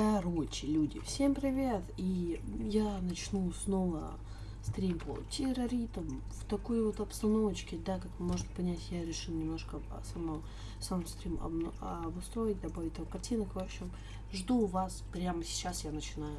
Короче, люди, всем привет! И я начну снова стрим по терроритам в такой вот обстановочке, да, как вы можете понять, я решил немножко само, сам стрим обустроить, добавить там картинок, в общем, жду вас прямо сейчас, я начинаю.